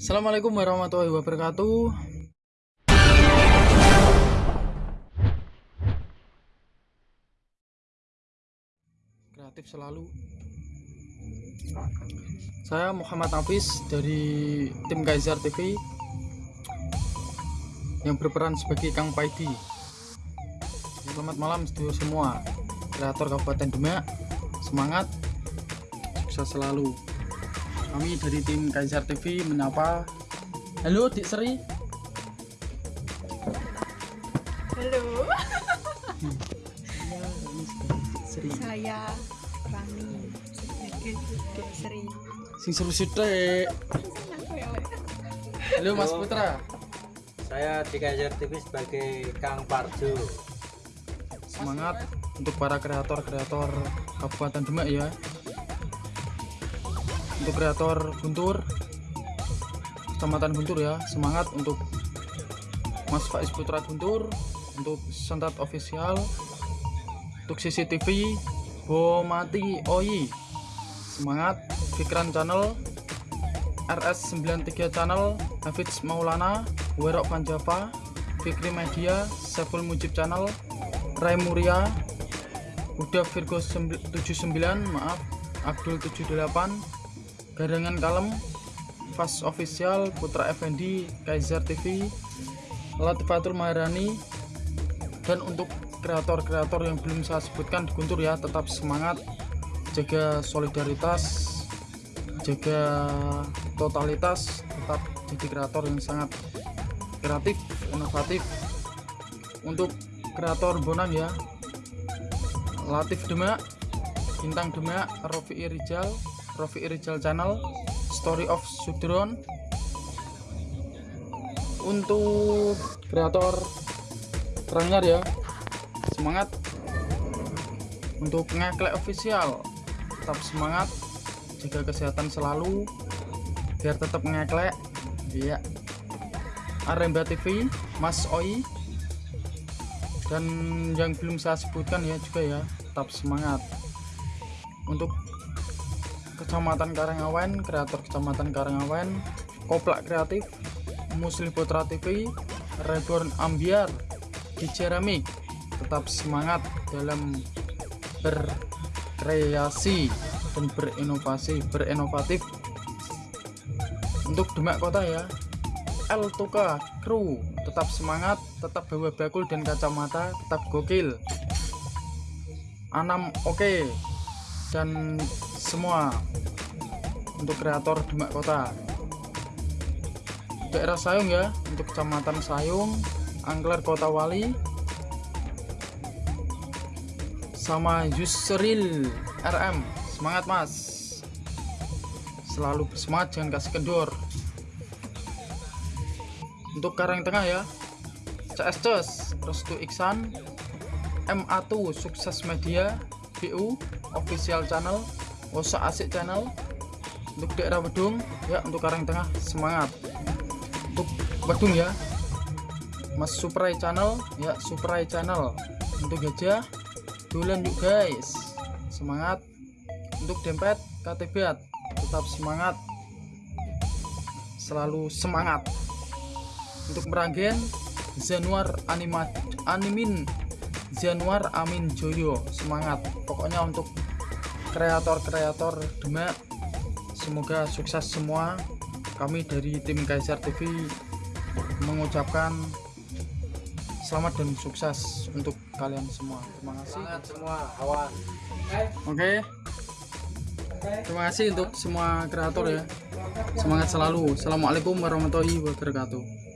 Assalamualaikum warahmatullahi wabarakatuh. Kreatif selalu. Saya Muhammad Hafiz dari tim Kaiser TV yang berperan sebagai Kang Paidi. Selamat malam studio semua, kreator Kabupaten Demak. Semangat, sukses selalu. Kami dari tim Kaiser TV menyapa. Halo, Dik Sri. Halo, Ya, Dik Sri. saya Rani sebagai Dek Sri. Sing seru sithik. Halo Mas. Putra. Saya di Kaiser TV sebagai Kang Parjo. Semangat untuk para kreator-kreator Kabupaten Demak ya. Untuk kreator Guntur, Kecamatan Guntur ya, semangat untuk Mas Faiz Putra Guntur, untuk Sentat Official, untuk CCTV, Bomati Oi, semangat Fikran Channel, RS93 Channel, Hafiz Maulana, Werok Panjava, Fikri Media, Saiful Mujib Channel, Rai Muria, Uda Virgo 79, maaf, Abdul 78, Garangan Kalem, Fast Official, Putra Effendi, Kaiser TV, Latifatul Maharani, dan untuk kreator-kreator yang belum saya sebutkan di Guntur ya, tetap semangat, jaga solidaritas, jaga totalitas, tetap jadi kreator yang sangat kreatif, inovatif. Untuk kreator Bonan ya, Latif Demak, Bintang Demak, Rofi Rijal, Rofi Rijal Channel, Story of Sudron. Untuk kreator Ranggar ya, semangat. Untuk ngeklek official, tetap semangat, jaga kesehatan selalu, biar tetap ngeklek. Iya. Aremba TV, Mas Oi, dan yang belum saya sebutkan ya juga ya tetap semangat untuk kecamatan Karangawen kreator kecamatan Karangawen Koplak Kreatif Muslim Putra TV Reborn Ambiar di Ceramik tetap semangat dalam berkreasi dan berinovasi berinovatif. Untuk Demak Kota ya El Tuka Kru. Tetap semangat tetap bawa bakul dan kacamata tetap gokil. Anam oke dan semua untuk kreator Demak Kota. Daerah Sayung ya untuk kecamatan Sayung Angler Kota Wali sama Yusril RM semangat mas. Selalu bersemangat jangan kasih kendor. Untuk Karang Tengah ya CS Restu Iksan MA2 Sukses Media BU Official Channel Wosa Asik Channel. Untuk daerah Wedung ya untuk Karang Tengah semangat. Untuk Wedung ya. Mas Suprai Channel ya Suprai Channel. Untuk Gajah Dolan yuk guys. Semangat. Untuk Dempet KTB tetap semangat. Selalu semangat. Untuk Meranggen Januar Anima Animin Januar Amin Joyo. Semangat. Pokoknya untuk kreator-kreator Demak semoga sukses semua. Kami dari tim Kaiser TV mengucapkan selamat dan sukses untuk kalian semua. Terima kasih. Semangat semua kawan. oke. Terima kasih untuk semua kreator ya. Semangat selalu. Assalamualaikum warahmatullahi wabarakatuh